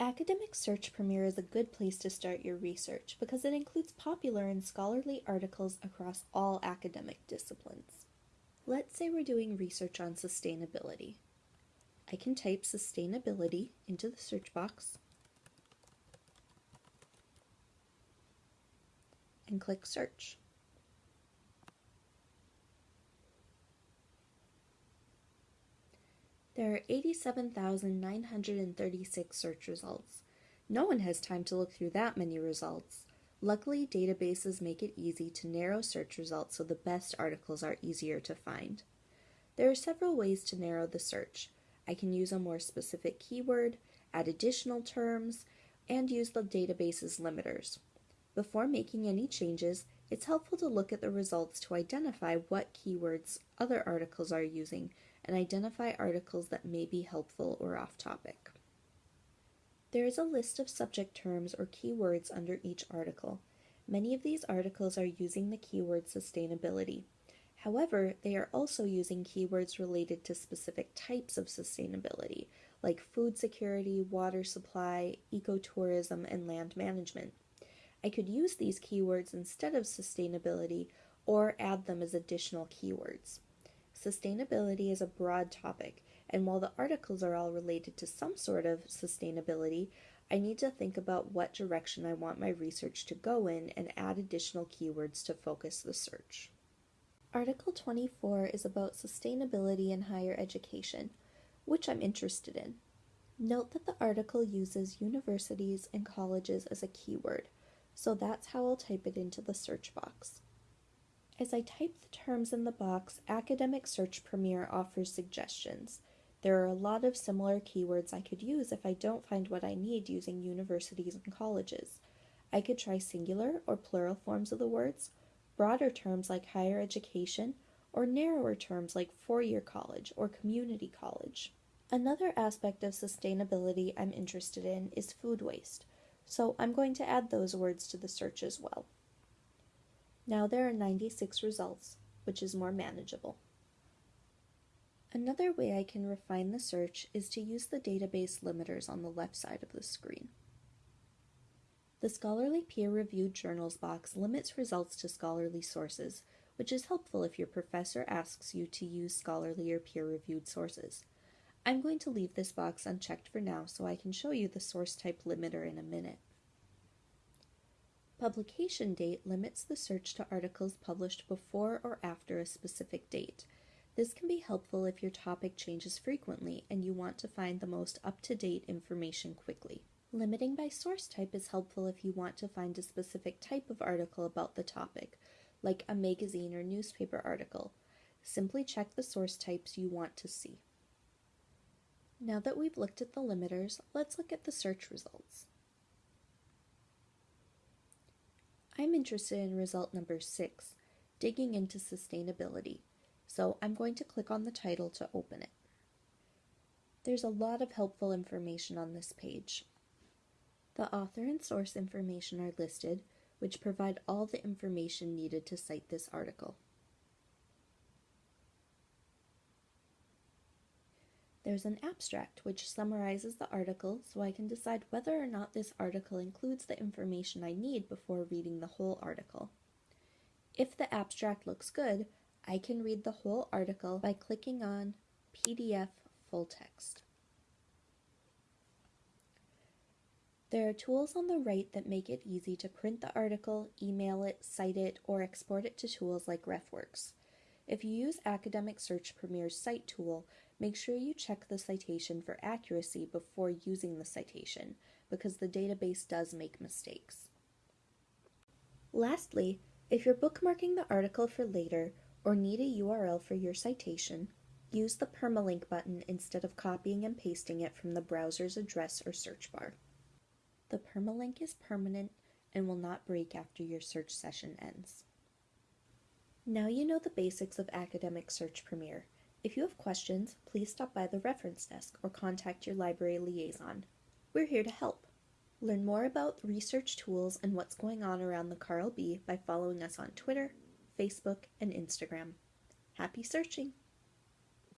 Academic Search Premier is a good place to start your research because it includes popular and scholarly articles across all academic disciplines. Let's say we're doing research on sustainability. I can type sustainability into the search box and click search. There are 87,936 search results. No one has time to look through that many results. Luckily, databases make it easy to narrow search results so the best articles are easier to find. There are several ways to narrow the search. I can use a more specific keyword, add additional terms, and use the database's limiters. Before making any changes, it's helpful to look at the results to identify what keywords other articles are using and identify articles that may be helpful or off topic. There is a list of subject terms or keywords under each article. Many of these articles are using the keyword sustainability. However, they are also using keywords related to specific types of sustainability, like food security, water supply, ecotourism, and land management. I could use these keywords instead of sustainability or add them as additional keywords. Sustainability is a broad topic, and while the articles are all related to some sort of sustainability, I need to think about what direction I want my research to go in and add additional keywords to focus the search. Article 24 is about sustainability in higher education, which I'm interested in. Note that the article uses universities and colleges as a keyword, so that's how I'll type it into the search box. As I type the terms in the box, Academic Search Premier offers suggestions. There are a lot of similar keywords I could use if I don't find what I need using universities and colleges. I could try singular or plural forms of the words, broader terms like higher education, or narrower terms like four year college or community college. Another aspect of sustainability I'm interested in is food waste, so I'm going to add those words to the search as well. Now there are 96 results, which is more manageable. Another way I can refine the search is to use the database limiters on the left side of the screen. The Scholarly Peer-Reviewed Journals box limits results to scholarly sources, which is helpful if your professor asks you to use scholarly or peer-reviewed sources. I'm going to leave this box unchecked for now so I can show you the source type limiter in a minute. Publication date limits the search to articles published before or after a specific date. This can be helpful if your topic changes frequently and you want to find the most up-to-date information quickly. Limiting by source type is helpful if you want to find a specific type of article about the topic, like a magazine or newspaper article. Simply check the source types you want to see. Now that we've looked at the limiters, let's look at the search results. I'm interested in result number six, digging into sustainability. So I'm going to click on the title to open it. There's a lot of helpful information on this page. The author and source information are listed, which provide all the information needed to cite this article. There's an abstract which summarizes the article so I can decide whether or not this article includes the information I need before reading the whole article. If the abstract looks good, I can read the whole article by clicking on PDF Full Text. There are tools on the right that make it easy to print the article, email it, cite it, or export it to tools like RefWorks. If you use Academic Search Premier's Cite tool, Make sure you check the citation for accuracy before using the citation, because the database does make mistakes. Lastly, if you're bookmarking the article for later or need a URL for your citation, use the permalink button instead of copying and pasting it from the browser's address or search bar. The permalink is permanent and will not break after your search session ends. Now you know the basics of Academic Search Premier. If you have questions, please stop by the reference desk or contact your library liaison. We're here to help. Learn more about research tools and what's going on around the Carl B by following us on Twitter, Facebook, and Instagram. Happy searching!